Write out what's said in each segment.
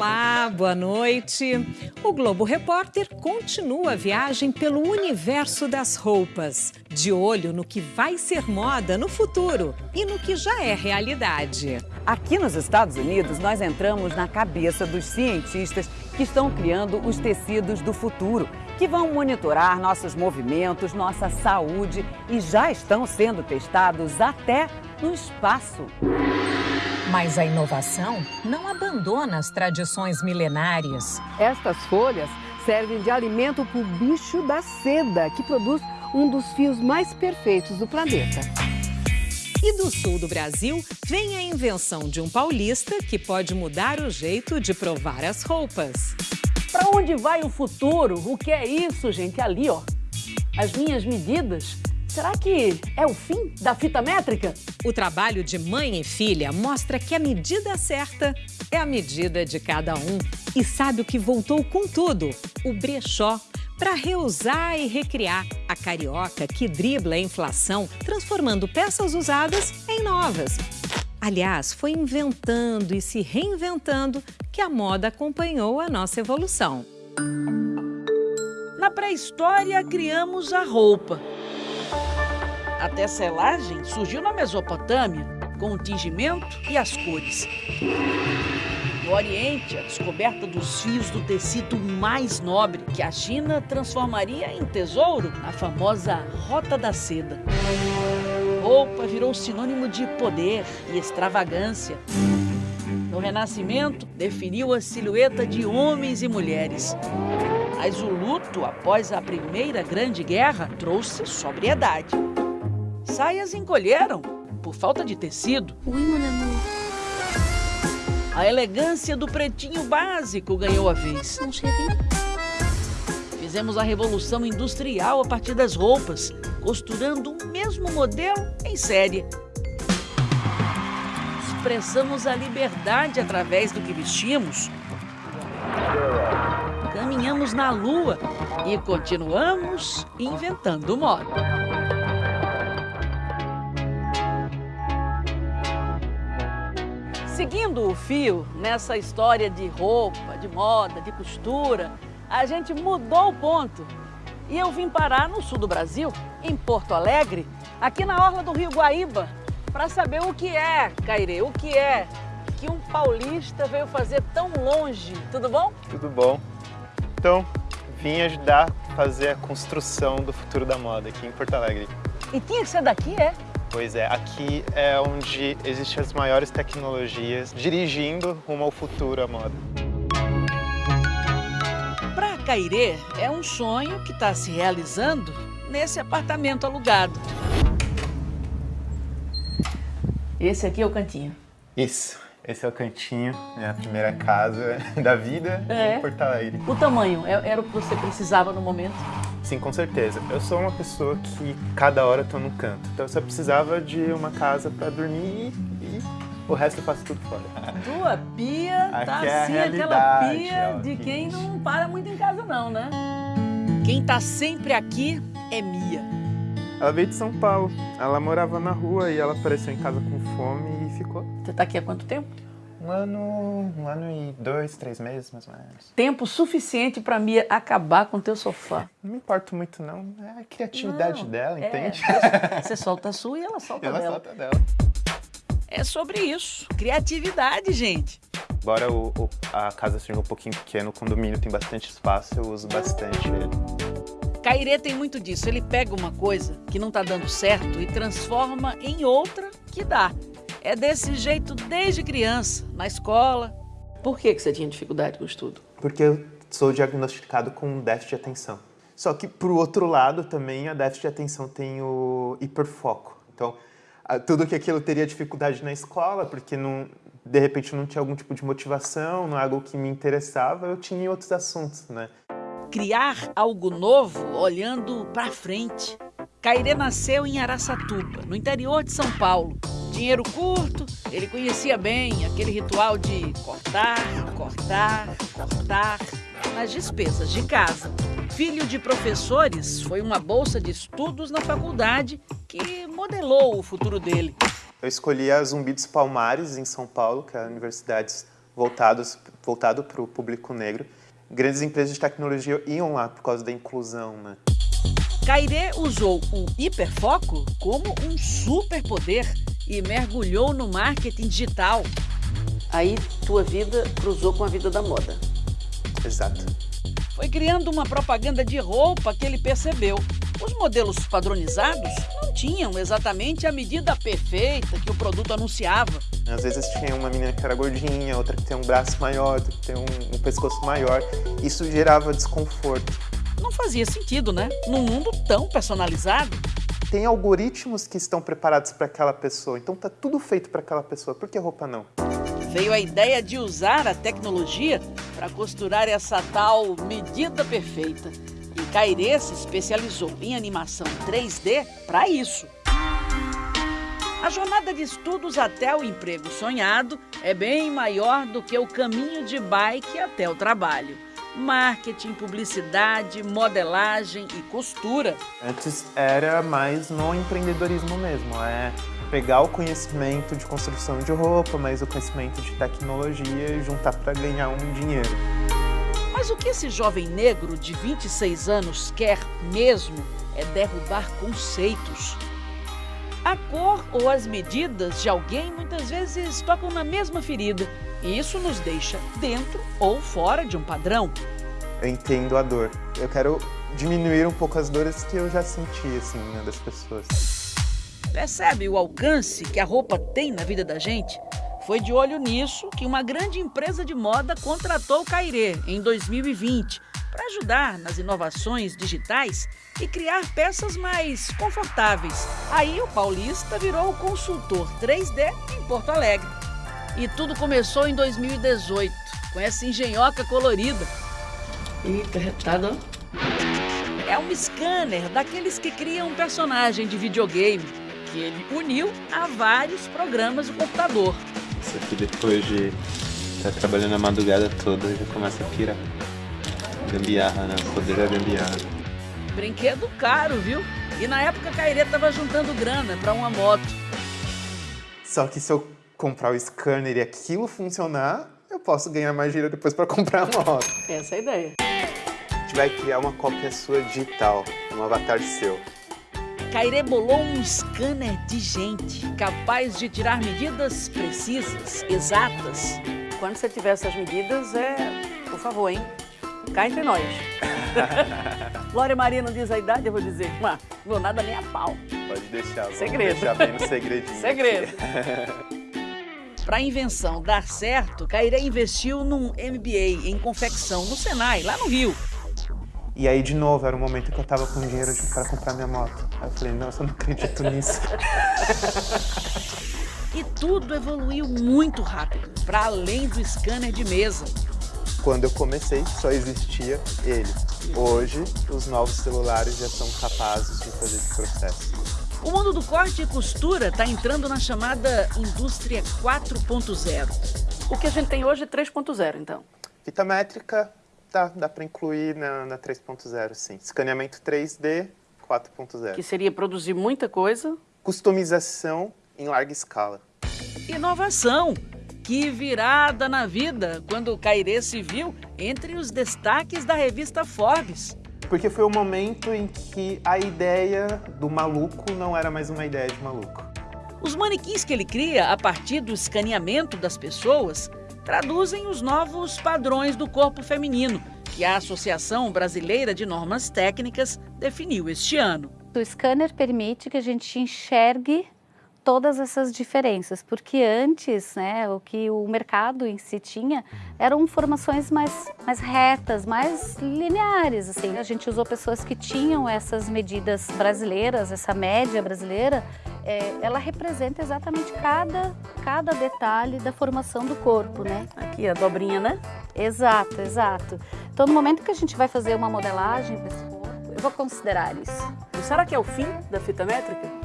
Olá, boa noite. O Globo Repórter continua a viagem pelo universo das roupas, de olho no que vai ser moda no futuro e no que já é realidade. Aqui nos Estados Unidos, nós entramos na cabeça dos cientistas que estão criando os tecidos do futuro, que vão monitorar nossos movimentos, nossa saúde e já estão sendo testados até no espaço. Mas a inovação não abandona as tradições milenárias. Estas folhas servem de alimento para o bicho da seda, que produz um dos fios mais perfeitos do planeta. E do sul do Brasil vem a invenção de um paulista que pode mudar o jeito de provar as roupas. Para onde vai o futuro? O que é isso, gente? Ali, ó. As minhas medidas Será que é o fim da fita métrica? O trabalho de mãe e filha mostra que a medida certa é a medida de cada um. E sabe o que voltou com tudo? O brechó. Para reusar e recriar a carioca que dribla a inflação, transformando peças usadas em novas. Aliás, foi inventando e se reinventando que a moda acompanhou a nossa evolução. Na pré-história, criamos a roupa. A tecelagem surgiu na Mesopotâmia, com o tingimento e as cores. No Oriente, a descoberta dos fios do tecido mais nobre, que a China transformaria em tesouro na famosa Rota da Seda. Roupa virou sinônimo de poder e extravagância. No Renascimento, definiu a silhueta de homens e mulheres. Mas o luto, após a Primeira Grande Guerra, trouxe sobriedade saias encolheram por falta de tecido. Ui, mon amor. A elegância do pretinho básico ganhou a vez. Mon chéri. Fizemos a revolução industrial a partir das roupas, costurando o mesmo modelo em série. Expressamos a liberdade através do que vestimos. Caminhamos na lua e continuamos inventando moda. Seguindo o fio nessa história de roupa, de moda, de costura, a gente mudou o ponto. E eu vim parar no sul do Brasil, em Porto Alegre, aqui na orla do Rio Guaíba, para saber o que é, Caire, o que é que um paulista veio fazer tão longe. Tudo bom? Tudo bom. Então, vim ajudar a fazer a construção do futuro da moda aqui em Porto Alegre. E tinha que ser daqui, é? Pois é, aqui é onde existem as maiores tecnologias dirigindo rumo ao futuro a moda. Para Cairê, é um sonho que está se realizando nesse apartamento alugado. Esse aqui é o cantinho. Isso, esse é o cantinho, minha primeira casa da vida é. em Porto Alegre. O tamanho é, era o que você precisava no momento? Sim, com certeza. Eu sou uma pessoa que cada hora estou num canto. Então eu só precisava de uma casa para dormir e o resto eu faço tudo fora. Tua pia Aqui tá é assim, aquela pia de quem não para muito em casa não, né? Quem tá sempre aqui é Mia. Ela veio de São Paulo. Ela morava na rua e ela apareceu em casa com fome e ficou. Você tá aqui há quanto tempo? Um ano, um ano e dois, três meses, mais ou menos. Tempo suficiente para Mia acabar com o teu sofá. Não me importo muito, não. É a criatividade não, dela, é, entende? Você solta a sua e ela solta ela dela. solta dela. É sobre isso. Criatividade, gente. Embora o, o, a casa seja um pouquinho pequena, o condomínio tem bastante espaço, eu uso bastante ele. Cairê tem muito disso. Ele pega uma coisa que não está dando certo e transforma em outra que dá. É desse jeito desde criança, na escola. Por que, que você tinha dificuldade com o estudo? Porque eu sou diagnosticado com déficit de atenção. Só que, por outro lado, também a déficit de atenção tem o hiperfoco. Então, tudo que aquilo teria dificuldade na escola, porque não, de repente não tinha algum tipo de motivação, não é algo que me interessava, eu tinha em outros assuntos, né? Criar algo novo olhando para frente. Cairê nasceu em Araçatuba, no interior de São Paulo. Dinheiro curto, ele conhecia bem aquele ritual de cortar, cortar, cortar nas despesas de casa. Filho de professores, foi uma bolsa de estudos na faculdade que modelou o futuro dele. Eu escolhi a Zumbi dos Palmares, em São Paulo, que é a universidade voltados voltado para o público negro. Grandes empresas de tecnologia iam lá por causa da inclusão, né? Cairê usou o hiperfoco como um superpoder e mergulhou no marketing digital. Aí tua vida cruzou com a vida da moda. Exato. Foi criando uma propaganda de roupa que ele percebeu. Os modelos padronizados não tinham exatamente a medida perfeita que o produto anunciava. Às vezes tinha uma menina que era gordinha, outra que tem um braço maior, outra que tem um, um pescoço maior. Isso gerava desconforto. Não fazia sentido, né? Num mundo tão personalizado. Tem algoritmos que estão preparados para aquela pessoa, então tá tudo feito para aquela pessoa. Por que roupa não? Veio a ideia de usar a tecnologia para costurar essa tal medida perfeita. E Cairê se especializou em animação 3D para isso. A jornada de estudos até o emprego sonhado é bem maior do que o caminho de bike até o trabalho. Marketing, publicidade, modelagem e costura. Antes era mais no empreendedorismo mesmo, é pegar o conhecimento de construção de roupa, mais o conhecimento de tecnologia e juntar para ganhar um dinheiro. Mas o que esse jovem negro de 26 anos quer mesmo é derrubar conceitos. A cor ou as medidas de alguém muitas vezes tocam na mesma ferida isso nos deixa dentro ou fora de um padrão. Eu entendo a dor. Eu quero diminuir um pouco as dores que eu já senti assim né, das pessoas. Percebe o alcance que a roupa tem na vida da gente? Foi de olho nisso que uma grande empresa de moda contratou o Cairê em 2020 para ajudar nas inovações digitais e criar peças mais confortáveis. Aí o paulista virou o consultor 3D em Porto Alegre. E tudo começou em 2018, com essa engenhoca colorida. Eita, retado. É um scanner daqueles que criam um personagem de videogame, que ele uniu a vários programas do computador. Isso aqui depois de estar tá trabalhando a madrugada toda já começa a pirar. Gambiarra, né? O poder da gambiarra. Brinquedo caro, viu? E na época a Cairê tava juntando grana para uma moto. Só que se eu comprar o scanner e aquilo funcionar, eu posso ganhar mais dinheiro depois para comprar a moto. Essa é a ideia. A gente vai criar uma cópia sua digital, um avatar seu. Cairê bolou um scanner de gente, capaz de tirar medidas precisas, exatas. Quando você tiver essas medidas, é, por favor, hein? Cá entre nós. Glória Maria não diz a idade, eu vou dizer. Mas, vou nada nem a pau. Pode deixar, Segredo. deixar bem no segredinho. Segredo. Para a invenção dar certo, Cairé investiu num MBA em confecção no Senai, lá no Rio. E aí, de novo, era o momento que eu tava com dinheiro para comprar minha moto. Aí eu falei, nossa, eu não acredito nisso. E tudo evoluiu muito rápido, para além do scanner de mesa. Quando eu comecei, só existia ele. Hoje, os novos celulares já são capazes de fazer esse processo. O mundo do corte e costura está entrando na chamada indústria 4.0. O que a gente tem hoje é 3.0, então. Fita métrica, dá, dá para incluir na, na 3.0, sim. Escaneamento 3D, 4.0. Que seria produzir muita coisa. Customização em larga escala. Inovação. Que virada na vida quando o Cairê se viu entre os destaques da revista Forbes. Porque foi o momento em que a ideia do maluco não era mais uma ideia de maluco. Os manequins que ele cria a partir do escaneamento das pessoas traduzem os novos padrões do corpo feminino que a Associação Brasileira de Normas Técnicas definiu este ano. O scanner permite que a gente enxergue todas essas diferenças, porque antes, né, o que o mercado em si tinha eram formações mais, mais retas, mais lineares, assim. A gente usou pessoas que tinham essas medidas brasileiras, essa média brasileira, é, ela representa exatamente cada, cada detalhe da formação do corpo, né? Aqui a dobrinha, né? Exato, exato. Então, no momento que a gente vai fazer uma modelagem desse corpo, eu vou considerar isso. E será que é o fim da fita métrica?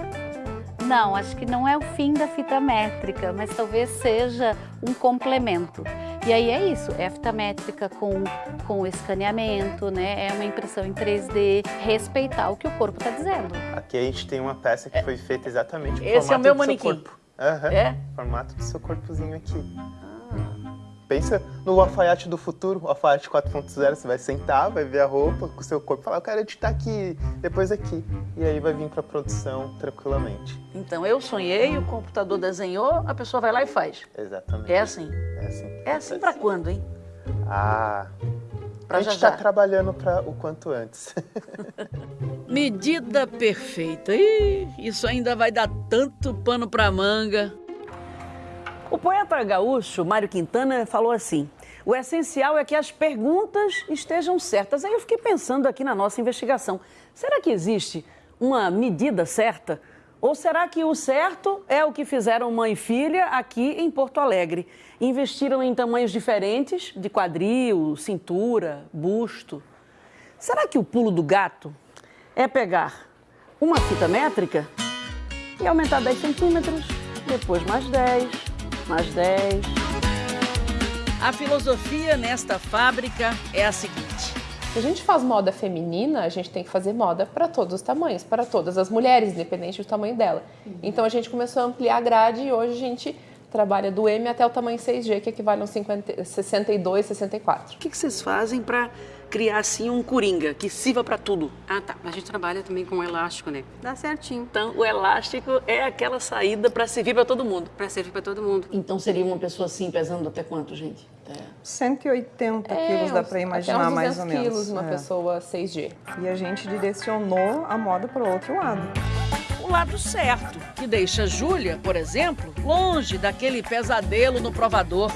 Não, acho que não é o fim da fita métrica, mas talvez seja um complemento. E aí é isso, é a fita métrica com, com escaneamento, né? É uma impressão em 3D, respeitar o que o corpo está dizendo. Aqui a gente tem uma peça que foi feita exatamente no Esse é o formato meu do seu manequim. corpo. Aham, É? Formato do seu corpozinho aqui. Pensa no alfaiate do futuro, o alfaiate 4.0, você vai sentar, vai ver a roupa com o seu corpo e falar, eu quero editar aqui, depois aqui. E aí vai vir para produção tranquilamente. Então eu sonhei, o computador desenhou, a pessoa vai lá e faz. Exatamente. É assim. É assim. É assim para quando, hein? Ah, Pra a gente está trabalhando para o quanto antes. Medida perfeita. Ih, isso ainda vai dar tanto pano pra manga. O poeta gaúcho Mário Quintana falou assim: o essencial é que as perguntas estejam certas. Aí eu fiquei pensando aqui na nossa investigação: será que existe uma medida certa? Ou será que o certo é o que fizeram mãe e filha aqui em Porto Alegre? Investiram em tamanhos diferentes, de quadril, cintura, busto. Será que o pulo do gato é pegar uma fita métrica e aumentar 10 centímetros, depois mais 10, mais 10. A filosofia nesta fábrica é a seguinte: Se a gente faz moda feminina, a gente tem que fazer moda para todos os tamanhos, para todas as mulheres, independente do tamanho dela. Então a gente começou a ampliar a grade e hoje a gente trabalha do M até o tamanho 6G, que equivale a uns 50, 62, 64. o que que vocês fazem para criar assim um coringa que sirva para tudo? Ah, tá. A gente trabalha também com elástico, né? Dá certinho. Então, o elástico é aquela saída para servir para todo mundo. Pra servir pra todo mundo. Então, seria uma pessoa assim, pesando até quanto, gente? Até... 180 quilos dá para imaginar mais 200 ou menos. quilos uma É. pessoa 6G. E a gente direcionou a moda para o outro lado. o lado certo, que deixa a Júlia, por exemplo, longe daquele pesadelo no provador.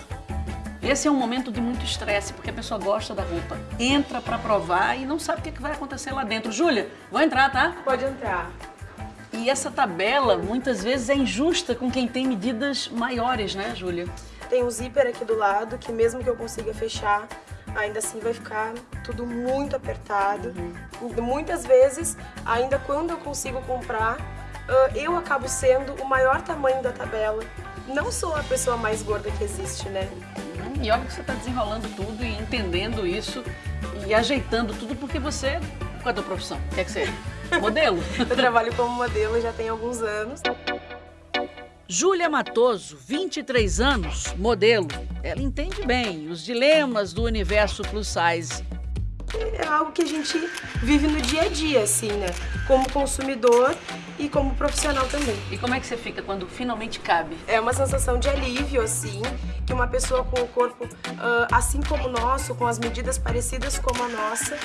Esse é um momento de muito estresse, porque a pessoa gosta da roupa, entra para provar e não sabe o que que vai acontecer lá dentro. Júlia, vou entrar, tá? Pode entrar. E essa tabela, muitas vezes, é injusta com quem tem medidas maiores, né, Júlia? Tem um zíper aqui do lado, que mesmo que eu consiga fechar, ainda assim vai ficar tudo muito apertado. Muitas vezes, ainda quando eu consigo comprar, eu acabo sendo o maior tamanho da tabela. Não sou a pessoa mais gorda que existe, né? E olha que você está desenrolando tudo e entendendo isso e ajeitando tudo, porque você. Qual é a tua profissão? Quer que seja? Modelo? Eu trabalho como modelo já tem alguns anos. Júlia Matoso, 23 anos, modelo. Ela entende bem os dilemas do universo plus size. É algo que a gente vive no dia a dia, assim, né? Como consumidor e como profissional também. E como é que você fica quando finalmente cabe? É uma sensação de alívio, assim, que uma pessoa com o corpo ah, assim como o nosso, com as medidas parecidas como a nossa,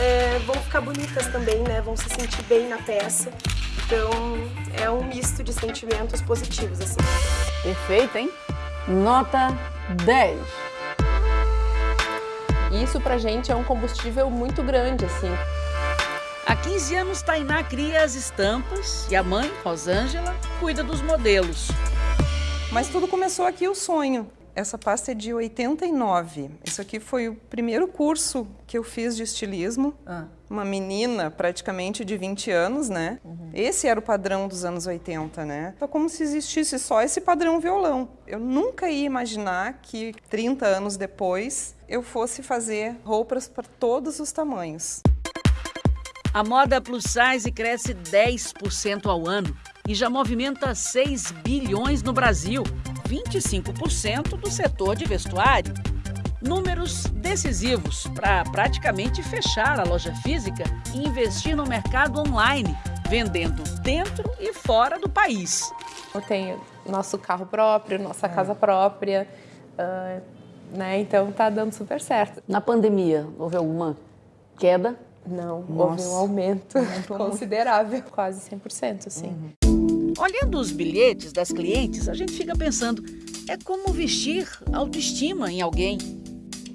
é, vão ficar bonitas também, né? Vão se sentir bem na peça. Então, é um misto de sentimentos positivos, assim. Perfeito, hein? Nota 10. E isso pra gente é um combustível muito grande, assim. Há 15 anos, Tainá cria as estampas e a mãe, Rosângela, cuida dos modelos. Mas tudo começou aqui o sonho. Essa pasta é de 89. Isso aqui foi o primeiro curso que eu fiz de estilismo. Uma menina, praticamente de 20 anos, né? Esse era o padrão dos anos 80, né? Então, como se existisse só esse padrão violão. Eu nunca ia imaginar que 30 anos depois eu fosse fazer roupas para todos os tamanhos. A moda plus size cresce 10% ao ano e já movimenta 6 bilhões no Brasil, 25% do setor de vestuário. Números decisivos para praticamente fechar a loja física e investir no mercado online, vendendo dentro e fora do país. Eu tenho nosso carro próprio, nossa casa própria, ah, né? Então tá dando super certo. Na pandemia, houve alguma queda? Não, houve Nossa. um aumento considerável, quase 100%, assim. Olhando os bilhetes das clientes, a gente fica pensando, é como vestir autoestima em alguém.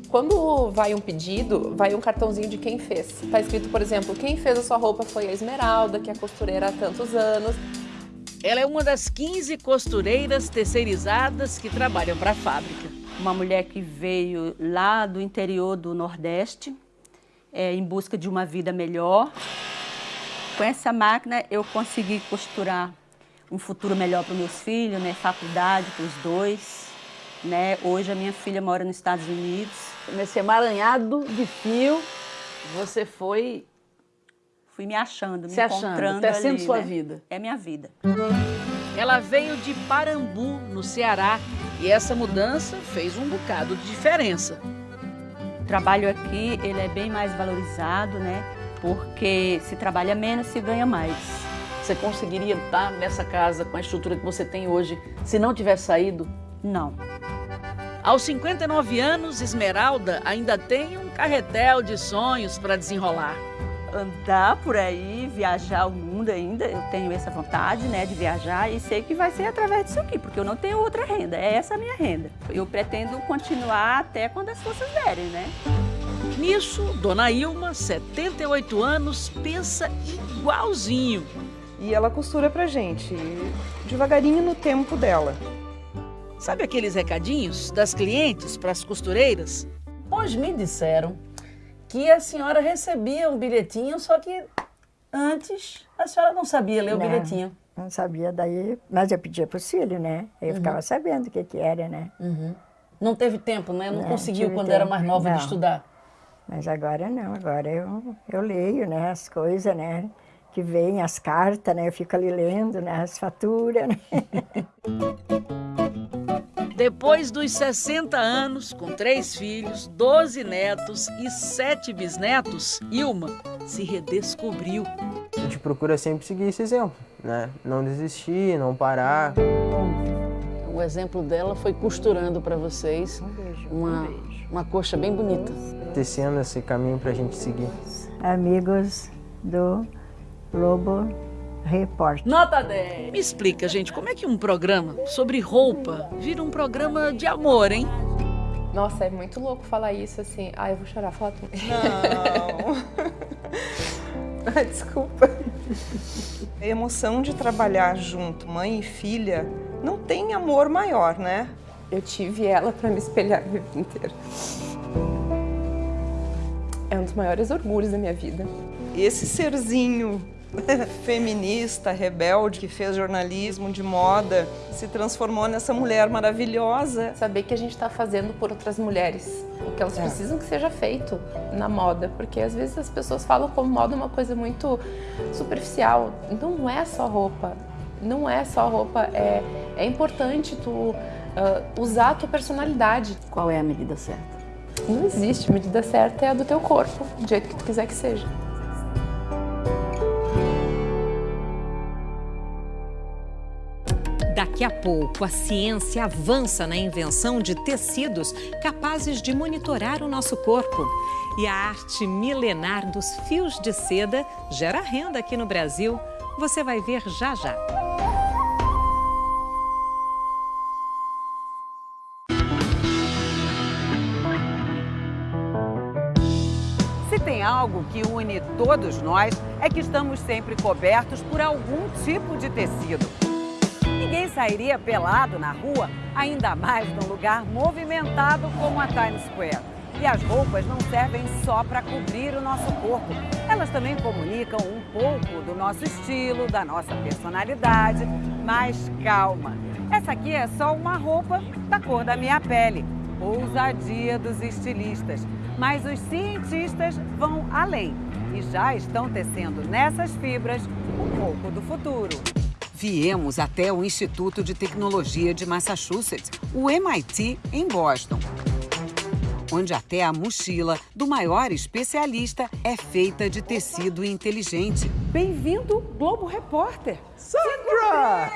Quando vai um pedido, vai um cartãozinho de quem fez. Tá escrito, por exemplo, quem fez a sua roupa foi a Esmeralda, que é costureira há tantos anos. Ela é uma das 15 costureiras terceirizadas que trabalham para a fábrica. Uma mulher que veio lá do interior do Nordeste, é, em busca de uma vida melhor. Com essa máquina eu consegui costurar um futuro melhor para os meus filhos, né? faculdade para os dois. Né? Hoje a minha filha mora nos Estados Unidos. Nesse emaranhado de fio, você foi Fui me achando, me Se achando, encontrando tecendo ali, sua né? vida. É minha vida. Ela veio de Parambu, no Ceará, E essa mudança fez um bocado de diferença. O trabalho aqui ele é bem mais valorizado, né? Porque se trabalha menos, se ganha mais. Você conseguiria estar nessa casa com a estrutura que você tem hoje se não tivesse saído? Não. Aos 59 anos, Esmeralda ainda tem um carretel de sonhos para desenrolar. Andar por aí, viajar o mundo ainda, eu tenho essa vontade né, de viajar e sei que vai ser através disso aqui, porque eu não tenho outra renda, é essa a minha renda. Eu pretendo continuar até quando as forças derem, né? Nisso, Dona Ilma, 78 anos, pensa igualzinho. E ela costura pra gente, devagarinho no tempo dela. Sabe aqueles recadinhos das clientes para as costureiras? Pois me disseram que a senhora recebia um bilhetinho, só que antes a senhora não sabia ler o não, bilhetinho. Não sabia, daí, mas eu pedia para o filho, né? Eu uhum. ficava sabendo o que, que era, né? Uhum. Não teve tempo, né? Não, não conseguiu quando tempo. era mais nova não. de estudar. Mas agora não, agora eu, eu leio, né? As coisas, né? Que vem, as cartas, né? Eu fico ali lendo, né? As faturas, né? Depois dos 60 anos, com três filhos, 12 netos e sete bisnetos, Ilma se redescobriu. A gente procura sempre seguir esse exemplo, né? Não desistir, não parar. O exemplo dela foi costurando para vocês uma, uma coxa bem bonita. Tecendo esse caminho para a gente seguir. Amigos do Lobo Repórter. Nota 10! Me explica, gente, como é que um programa sobre roupa vira um programa de amor, hein? Nossa, é muito louco falar isso assim. Ah, eu vou chorar, fala tu. Não. Desculpa. A emoção de trabalhar junto, mãe e filha, não tem amor maior, né? Eu tive ela para me espelhar a vida inteira. É um dos maiores orgulhos da minha vida. Esse serzinho feminista, rebelde, que fez jornalismo de moda, se transformou nessa mulher maravilhosa. Saber que a gente está fazendo por outras mulheres, o que elas é. precisam que seja feito na moda, porque às vezes as pessoas falam como moda uma coisa muito superficial. Não é só roupa, não é só roupa, é, é importante tu uh, usar a tua personalidade. Qual é a medida certa? Não existe, a medida certa é a do teu corpo, do jeito que tu quiser que seja. Daqui a pouco, a ciência avança na invenção de tecidos capazes de monitorar o nosso corpo. E a arte milenar dos fios de seda gera renda aqui no Brasil. Você vai ver já já. Se tem algo que une todos nós, é que estamos sempre cobertos por algum tipo de tecido. Ninguém sairia pelado na rua, ainda mais num lugar movimentado como a Times Square. E as roupas não servem só para cobrir o nosso corpo. Elas também comunicam um pouco do nosso estilo, da nossa personalidade. Mas calma, essa aqui é só uma roupa da cor da minha pele. Ousadia dos estilistas. Mas os cientistas vão além e já estão tecendo nessas fibras um pouco do futuro. Viemos até o Instituto de Tecnologia de Massachusetts, o MIT, em Boston, onde até a mochila do maior especialista é feita de tecido inteligente. Bem-vindo, Globo Repórter! Sandra!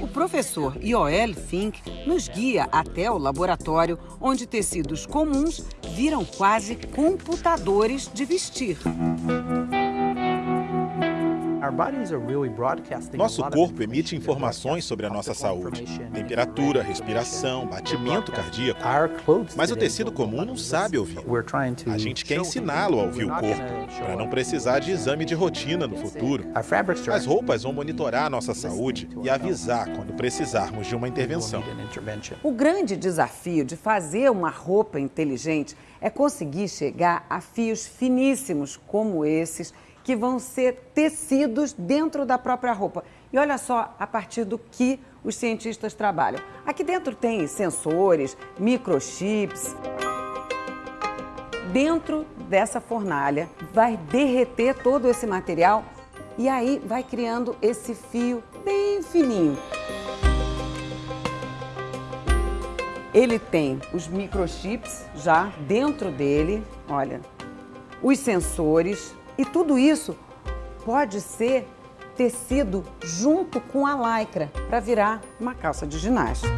o professor Ioel Fink nos guia até o laboratório, onde tecidos comuns viram quase computadores de vestir. Nosso corpo emite informações sobre a nossa saúde: temperatura, respiração, batimento cardíaco. Mas o tecido comum não sabe ouvir. A gente quer ensiná-lo a ouvir o corpo, para não precisar de exame de rotina no futuro. As roupas vão monitorar a nossa saúde e avisar quando precisarmos de uma intervenção. O grande desafio de fazer uma roupa inteligente é conseguir chegar a fios finíssimos como esses que vão ser tecidos dentro da própria roupa. E olha só a partir do que os cientistas trabalham. Aqui dentro tem sensores, microchips. Dentro dessa fornalha vai derreter todo esse material E aí vai criando esse fio bem fininho. Ele tem os microchips já dentro dele, olha, os sensores e tudo isso pode ser tecido junto com a lycra para virar uma calça de ginástica.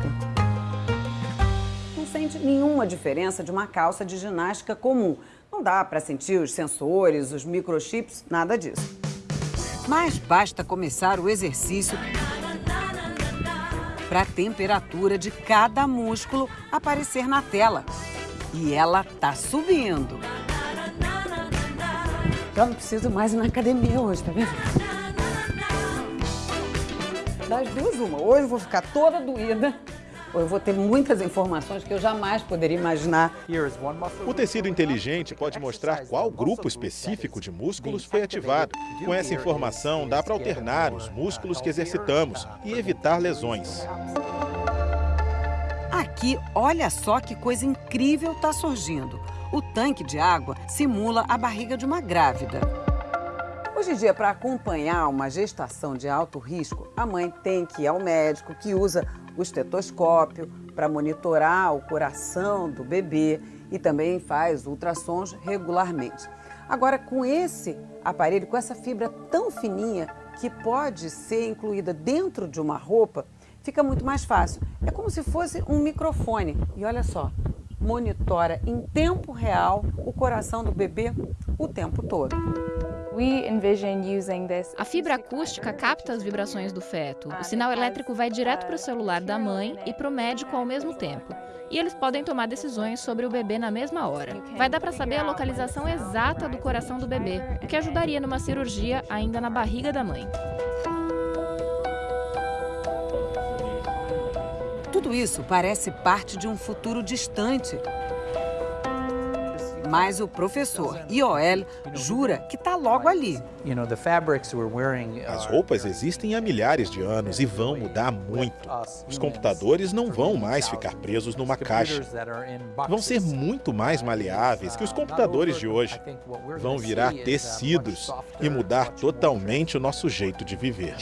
Não sente nenhuma diferença de uma calça de ginástica comum. Não dá para sentir os sensores, os microchips, nada disso. Mas basta começar o exercício para a temperatura de cada músculo aparecer na tela. E ela tá subindo. Eu não preciso mais ir na academia hoje, tá vendo? Das duas, uma. Ou eu vou ficar toda doída, ou eu vou ter muitas informações que eu jamais poderia imaginar. O tecido inteligente pode mostrar qual grupo específico de músculos foi ativado. Com essa informação, dá para alternar os músculos que exercitamos e evitar lesões. Aqui, olha só que coisa incrível está surgindo. O tanque de água simula a barriga de uma grávida. Hoje em dia, para acompanhar uma gestação de alto risco, a mãe tem que ir ao médico que usa o estetoscópio para monitorar o coração do bebê e também faz ultrassons regularmente. Agora, com esse aparelho, com essa fibra tão fininha que pode ser incluída dentro de uma roupa, fica muito mais fácil. É como se fosse um microfone. E olha só, monitora em tempo real o coração do bebê o tempo todo. A fibra acústica capta as vibrações do feto. O sinal elétrico vai direto para o celular da mãe e para o médico ao mesmo tempo. E eles podem tomar decisões sobre o bebê na mesma hora. Vai dar para saber a localização exata do coração do bebê, o que ajudaria numa cirurgia ainda na barriga da mãe. Tudo isso parece parte de um futuro distante. Mas o professor Ioel jura que está logo ali. As roupas existem há milhares de anos e vão mudar muito. Os computadores não vão mais ficar presos numa caixa. Vão ser muito mais maleáveis que os computadores de hoje. Vão virar tecidos e mudar totalmente o nosso jeito de viver.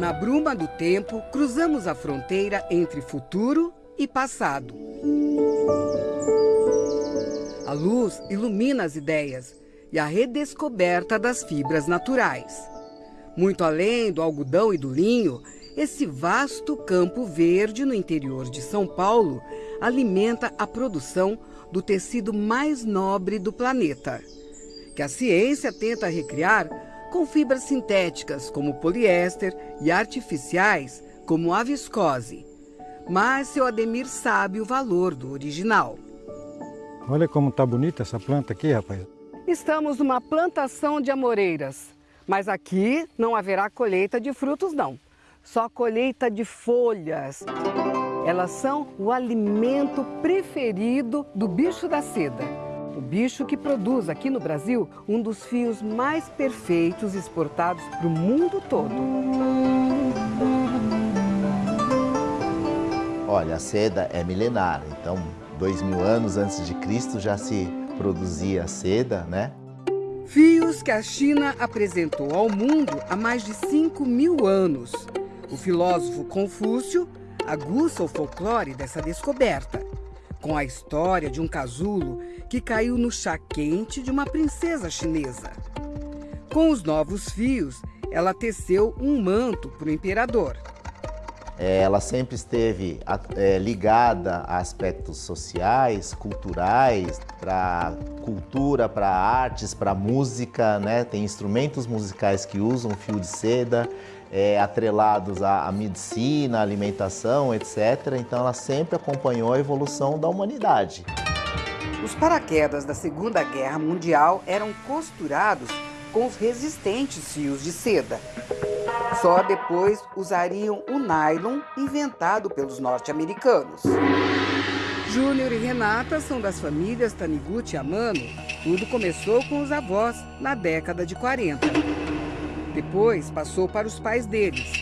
Na bruma do tempo, cruzamos a fronteira entre futuro e passado. A luz ilumina as ideias e a redescoberta das fibras naturais. Muito além do algodão e do linho, esse vasto campo verde no interior de São Paulo alimenta a produção do tecido mais nobre do planeta, que a ciência tenta recriar com fibras sintéticas como poliéster e artificiais como a viscose. Mas seu Ademir sabe o valor do original. Olha como está bonita essa planta aqui, rapaz. Estamos numa plantação de amoreiras, mas aqui não haverá colheita de frutos não, só colheita de folhas. Elas são o alimento preferido do bicho da seda. O bicho que produz aqui no Brasil um dos fios mais perfeitos exportados para o mundo todo. Olha, a seda é milenar, então dois mil anos antes de Cristo já se produzia seda, né? Fios que a China apresentou ao mundo há mais de 5 mil anos. O filósofo Confúcio aguça o folclore dessa descoberta, com a história de um casulo que caiu no chá quente de uma princesa chinesa. Com os novos fios, ela teceu um manto para o imperador. Ela sempre esteve é, ligada a aspectos sociais, culturais, para cultura, para artes, para música, né? Tem instrumentos musicais que usam fio de seda, é, atrelados à, à medicina, à alimentação, etc. Então ela sempre acompanhou a evolução da humanidade. Os paraquedas da Segunda Guerra Mundial eram costurados com os resistentes fios de seda. Só depois usariam o nylon inventado pelos norte-americanos. Júnior e Renata são das famílias Taniguchi e Amano. Tudo começou com os avós na década de 40. Depois passou para os pais deles.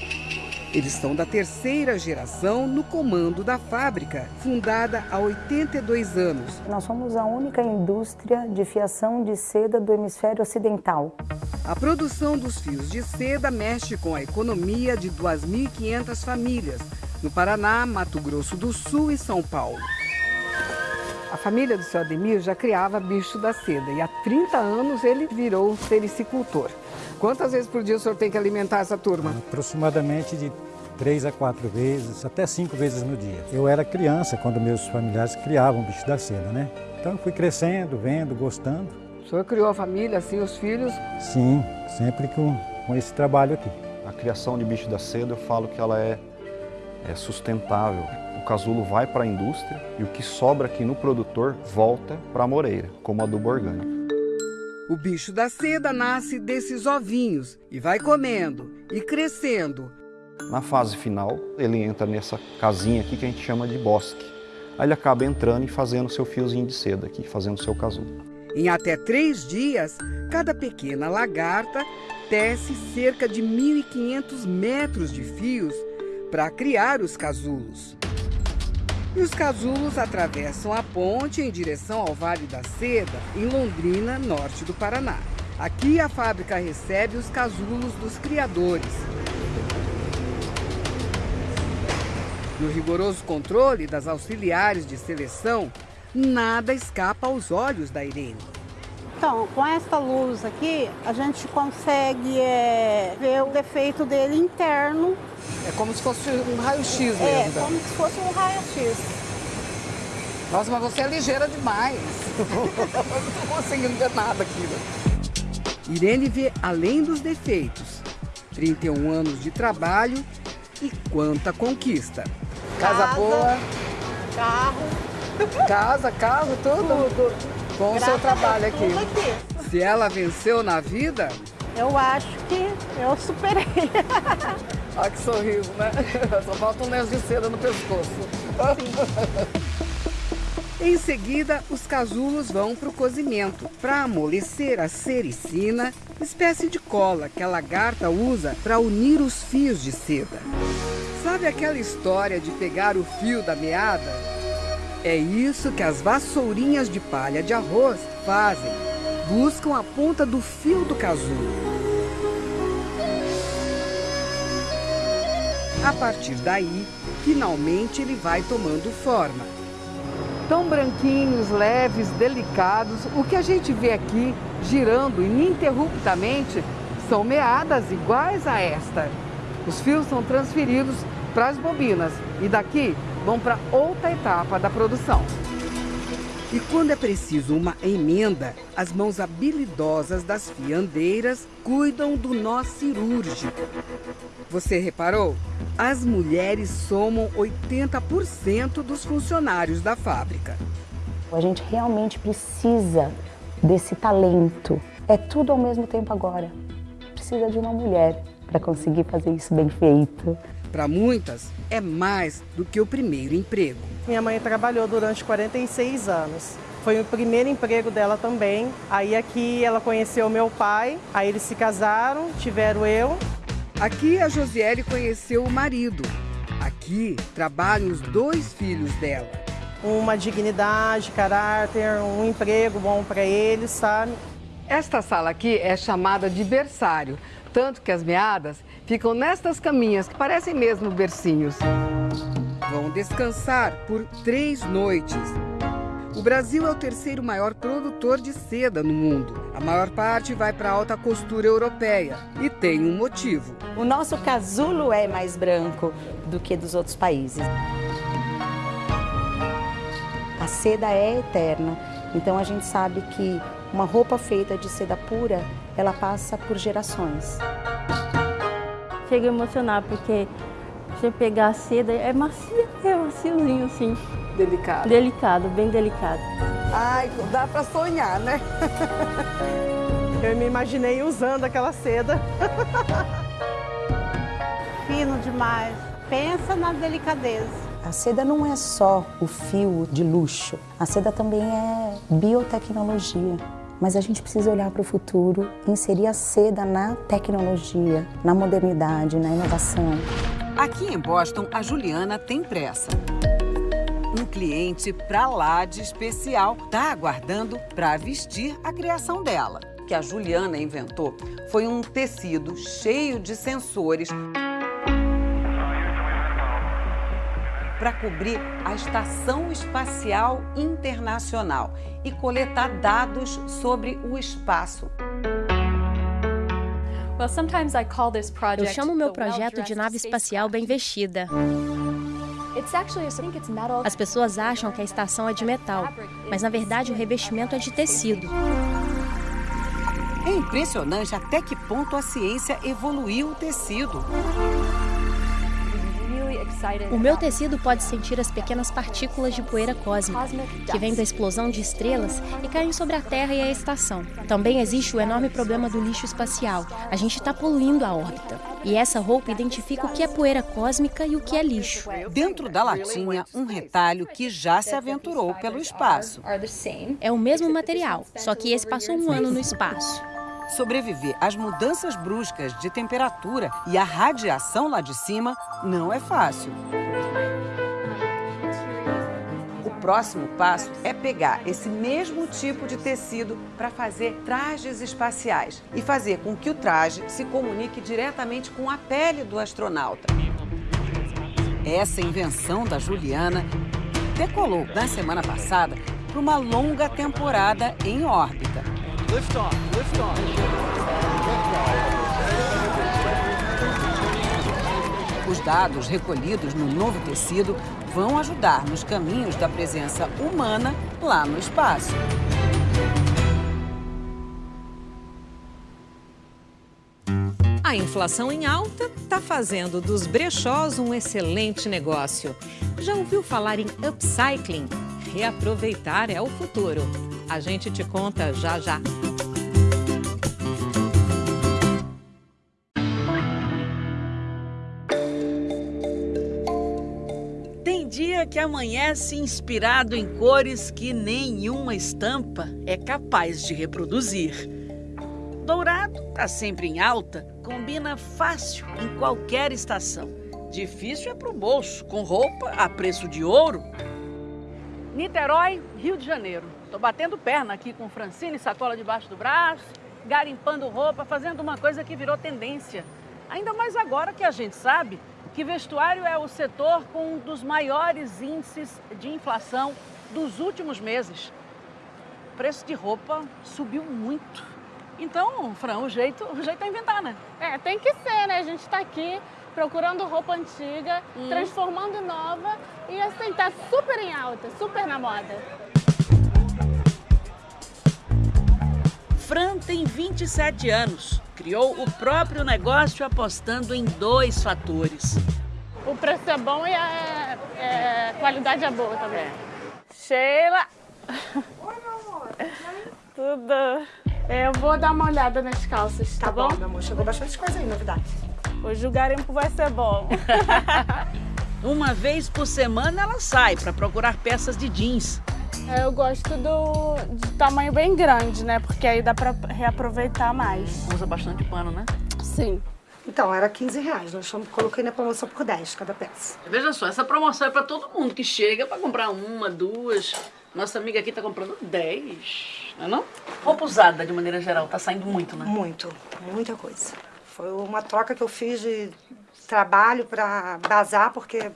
Eles são da terceira geração no comando da fábrica, fundada há 82 anos. Nós somos a única indústria de fiação de seda do hemisfério ocidental. A produção dos fios de seda mexe com a economia de 2.500 famílias, no Paraná, Mato Grosso do Sul e São Paulo. A família do seu Ademir já criava bicho da seda e há 30 anos ele virou sericicultor. Quantas vezes por dia o senhor tem que alimentar essa turma? Aproximadamente de três a quatro vezes, até cinco vezes no dia. Eu era criança quando meus familiares criavam bicho da seda, né? Então eu fui crescendo, vendo, gostando. O senhor criou a família, assim, os filhos? Sim, sempre com, com esse trabalho aqui. A criação de bicho da seda, eu falo que ela é, é sustentável. O casulo vai para a indústria e o que sobra aqui no produtor volta para a moreira, como adubo orgânico. O bicho da seda nasce desses ovinhos e vai comendo e crescendo. Na fase final, ele entra nessa casinha aqui que a gente chama de bosque. Aí ele acaba entrando e fazendo seu fiozinho de seda aqui, fazendo seu casulo. Em até três dias, cada pequena lagarta tece cerca de 1.500 metros de fios para criar os casulos. E os casulos atravessam a ponte em direção ao Vale da Seda, em Londrina, norte do Paraná. Aqui a fábrica recebe os casulos dos criadores. No rigoroso controle das auxiliares de seleção, nada escapa aos olhos da Irene. Então, com esta luz aqui, a gente consegue é, ver o defeito dele interno. É como se fosse um raio-x mesmo. É, como se fosse um raio-x. Nossa, mas você é ligeira demais. não estou conseguindo ver nada aqui. Né? Irene vê além dos defeitos. 31 anos de trabalho e quanta conquista. Casa, Casa boa. Carro. Casa, carro, tudo? Tudo com o seu trabalho aqui. aqui. Se ela venceu na vida? Eu acho que eu superei. Olha que sorriso, né? Só falta um lenço de seda no pescoço. em seguida, os casulos vão para o cozimento para amolecer a sericina, espécie de cola que a lagarta usa para unir os fios de seda. Sabe aquela história de pegar o fio da meada é isso que as vassourinhas de palha de arroz fazem. Buscam a ponta do fio do casulo. A partir daí, finalmente ele vai tomando forma. Tão branquinhos, leves, delicados, o que a gente vê aqui girando ininterruptamente são meadas iguais a esta. Os fios são transferidos para as bobinas e daqui vão para outra etapa da produção. E quando é preciso uma emenda, as mãos habilidosas das fiandeiras cuidam do nó cirúrgico. Você reparou? As mulheres somam 80% dos funcionários da fábrica. A gente realmente precisa desse talento. É tudo ao mesmo tempo agora. Precisa de uma mulher para conseguir fazer isso bem feito. Para muitas, é mais do que o primeiro emprego. Minha mãe trabalhou durante 46 anos. Foi o primeiro emprego dela também. Aí aqui ela conheceu meu pai, aí eles se casaram, tiveram eu. Aqui a Josiele conheceu o marido. Aqui trabalham os dois filhos dela. Uma dignidade, caráter, um emprego bom para eles, sabe? Esta sala aqui é chamada de berçário, tanto que as meadas ficam nestas caminhas que parecem mesmo bercinhos. Vão descansar por três noites. O Brasil é o terceiro maior produtor de seda no mundo. A maior parte vai para a alta costura europeia e tem um motivo. O nosso casulo é mais branco do que dos outros países. A seda é eterna, então a gente sabe que uma roupa feita de seda pura, ela passa por gerações chega a emocionar, porque você pegar a seda é macia, é maciozinho assim. Delicado. Delicado, bem delicado. Ai, dá pra sonhar, né? Eu me imaginei usando aquela seda. Fino demais. Pensa na delicadeza. A seda não é só o fio de luxo, a seda também é biotecnologia. Mas a gente precisa olhar para o futuro e inserir a seda na tecnologia, na modernidade, na inovação. Aqui em Boston, a Juliana tem pressa. Um cliente pra lá de especial está aguardando para vestir a criação dela. O que a Juliana inventou foi um tecido cheio de sensores para cobrir a Estação Espacial Internacional e coletar dados sobre o espaço. Eu chamo meu projeto de nave espacial bem vestida. As pessoas acham que a estação é de metal, mas na verdade o revestimento é de tecido. É impressionante até que ponto a ciência evoluiu o tecido. O meu tecido pode sentir as pequenas partículas de poeira cósmica que vêm da explosão de estrelas e caem sobre a Terra e a estação. Também existe o enorme problema do lixo espacial. A gente está poluindo a órbita. E essa roupa identifica o que é poeira cósmica e o que é lixo. Dentro da latinha, um retalho que já se aventurou pelo espaço. É o mesmo material, só que esse passou um ano no espaço. Sobreviver às mudanças bruscas de temperatura e à radiação lá de cima não é fácil. O próximo passo é pegar esse mesmo tipo de tecido para fazer trajes espaciais e fazer com que o traje se comunique diretamente com a pele do astronauta. Essa invenção da Juliana decolou na semana passada para uma longa temporada em órbita. Lift off, lift off. Os dados recolhidos no novo tecido vão ajudar nos caminhos da presença humana lá no espaço. A inflação em alta está fazendo dos brechós um excelente negócio. Já ouviu falar em upcycling? Reaproveitar é o futuro. A gente te conta já já. Tem dia que amanhece inspirado em cores que nenhuma estampa é capaz de reproduzir. Dourado está sempre em alta, combina fácil em qualquer estação. Difícil é pro bolso, com roupa a preço de ouro. Niterói, Rio de Janeiro. Tô batendo perna aqui com Francine, sacola debaixo do braço, garimpando roupa, fazendo uma coisa que virou tendência. Ainda mais agora que a gente sabe que vestuário é o setor com um dos maiores índices de inflação dos últimos meses. O preço de roupa subiu muito. Então, Fran, o jeito, o jeito é inventar, né? É, tem que ser, né? A gente está aqui procurando roupa antiga, hum. transformando em nova e assim, tá super em alta, super na moda. Fran tem 27 anos. Criou o próprio negócio apostando em dois fatores. O preço é bom e a, é, qualidade é boa também. Sheila! Oi, meu amor. Tudo. Eu vou dar uma olhada nas calças, tá, tá bom? bom? meu amor. Chegou bastante coisa aí, novidade. Hoje o garimpo vai ser bom. uma vez por semana ela sai para procurar peças de jeans. É, eu gosto do de tamanho bem grande, né? Porque aí dá para reaproveitar mais. Usa bastante pano, né? Sim. Então, era 15 reais. Nós coloquei na promoção por 10 cada peça. Veja só, essa promoção é para todo mundo que chega para comprar uma, duas. Nossa amiga aqui tá comprando 10, não é não? Roupa usada, de maneira geral, tá saindo muito, né? Muito, muita coisa. Foi uma troca que eu fiz de trabalho para bazar, porque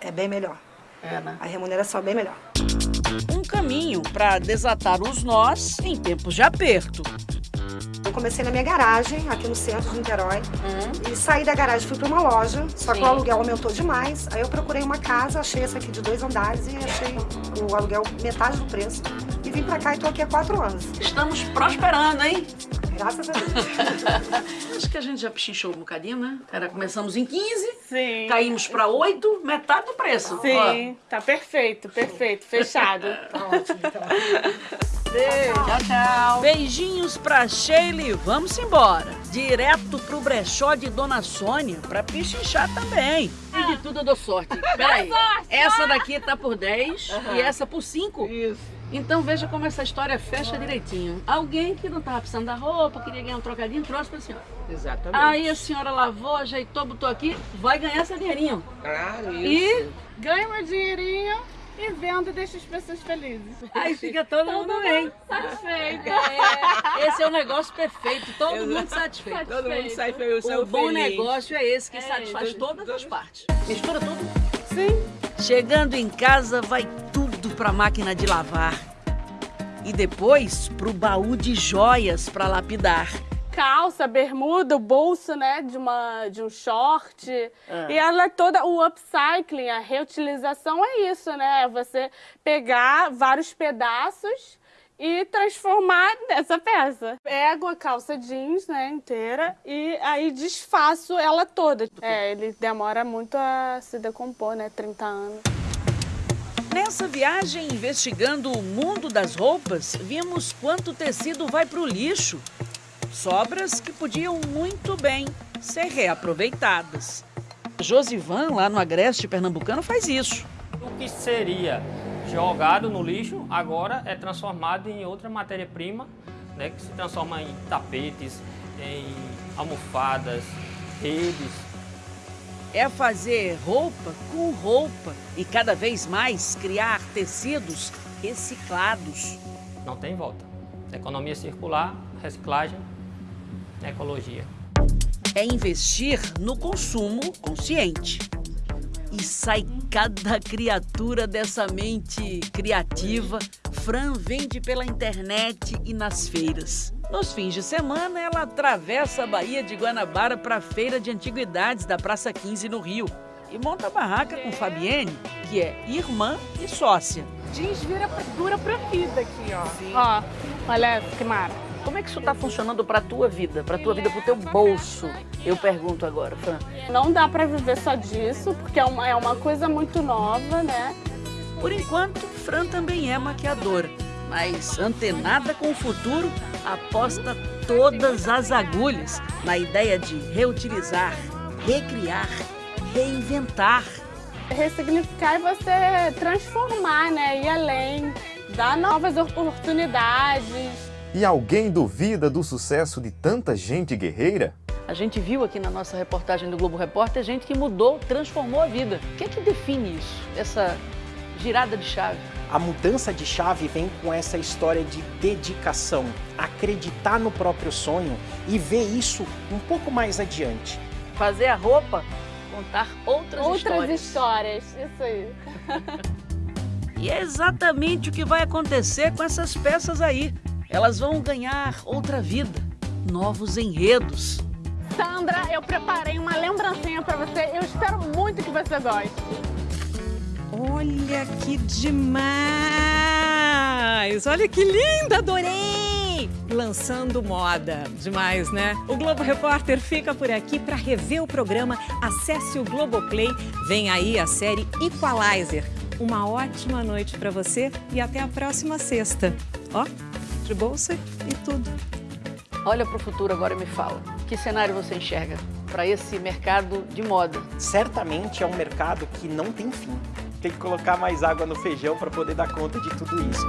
é bem melhor. É, né? A remuneração é bem melhor. Um caminho para desatar os nós em tempos de aperto. Eu comecei na minha garagem, aqui no centro de Niterói. Uhum. E saí da garagem, fui para uma loja, só Sim. que o aluguel aumentou demais. Aí eu procurei uma casa, achei essa aqui de dois andares e achei o aluguel metade do preço. E vim para cá e tô aqui há quatro anos. Estamos prosperando, hein? Graças a Deus. Acho que a gente já pechinchou um bocadinho, né? Era, começamos em 15, Sim. caímos para 8, metade do preço. Sim, Ó. tá perfeito, perfeito, fechado. tá ótimo, então. Beijo. Tchau, tchau. Beijinhos pra Sheila e vamos embora. Direto pro brechó de Dona Sônia pra pichinchar também. E de tudo eu dou sorte. Peraí. Essa daqui tá por 10 uhum. e essa por 5. Isso. Então veja como essa história fecha direitinho. Alguém que não estava precisando da roupa, queria ganhar um trocadinho, trouxe para a senhora. Exatamente. Aí a senhora lavou, ajeitou, botou aqui, vai ganhar seu dinheirinho. Claro, isso. E Ganho meu dinheirinho e vendo e deixo as pessoas felizes. aí fica todo mundo bem. Satisfeito. É, esse é o negócio perfeito, todo Exato. mundo satisfeito. Todo mundo sai feliz, O bom feliz. negócio é esse que É, satisfaz todas as partes. Mistura tudo. Sim. Chegando em casa, vai tudo pra máquina de lavar. E depois pro baú de joias pra lapidar. Calça, bermuda, o bolso, né, de, uma, de um short. Ah. E ela é toda, o upcycling, a reutilização é isso, né? É você pegar vários pedaços e transformar nessa peça. Pego a calça jeans, né, inteira, e aí desfaço ela toda. É, ele demora muito a se decompor, né, 30 anos. Nessa viagem investigando o mundo das roupas, vimos quanto tecido vai pro lixo. Sobras que podiam muito bem ser reaproveitadas. Josivan, lá no Agreste Pernambucano, faz isso. O que seria jogado no lixo agora é transformado em outra matéria-prima, né, que se transforma em tapetes, em almofadas, redes. É fazer roupa com roupa e cada vez mais criar tecidos reciclados. Não tem volta. Economia circular, reciclagem, ecologia. É investir no consumo consciente. E sai cada criatura dessa mente criativa. Fran vende pela internet e nas feiras. Nos fins de semana, ela atravessa a Baía de Guanabara para a Feira de Antiguidades da Praça 15 no Rio. E monta a barraca com Fabienne, que é irmã e sócia. Jeans vira, dura pra vida aqui, ó. Ó, olha que mara. Como é que isso está funcionando para a tua vida, para a tua vida, para o teu bolso? Eu pergunto agora, Fran. Não dá pra viver só disso, porque é uma, é uma coisa muito nova, né? Por enquanto, Fran também é maquiadora, mas antenada com o futuro, aposta todas as agulhas na ideia de reutilizar, recriar, reinventar. Ressignificar é você transformar, né? Ir além, dar novas oportunidades. E alguém duvida do sucesso de tanta gente guerreira? A gente viu aqui na nossa reportagem do Globo Repórter gente que mudou, transformou a vida. O que é que define isso, essa girada de chave? A mudança de chave vem com essa história de dedicação, acreditar no próprio sonho e ver isso um pouco mais adiante. Fazer a roupa, contar outras, Outras histórias. histórias, isso aí. E é exatamente o que vai acontecer com essas peças aí. Elas vão ganhar outra vida, novos enredos. Sandra, eu preparei uma lembrancinha pra você. Eu espero muito que você goste. Olha que demais! Olha que linda, adorei! Lançando moda. Demais, né? O Globo Repórter fica por aqui para rever o programa. Acesse o Globoplay. Vem aí a série Equalizer. Uma ótima noite para você e até a próxima sexta. Ó, de bolsa e tudo. Olha para o futuro agora e me fala. Que cenário você enxerga para esse mercado de moda? Certamente é um mercado que não tem fim. Tem que colocar mais água no feijão para poder dar conta de tudo isso.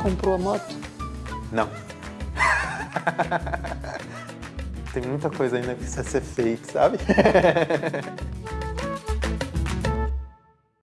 Comprou a moto? Não. Tem muita coisa ainda que precisa ser feita, sabe?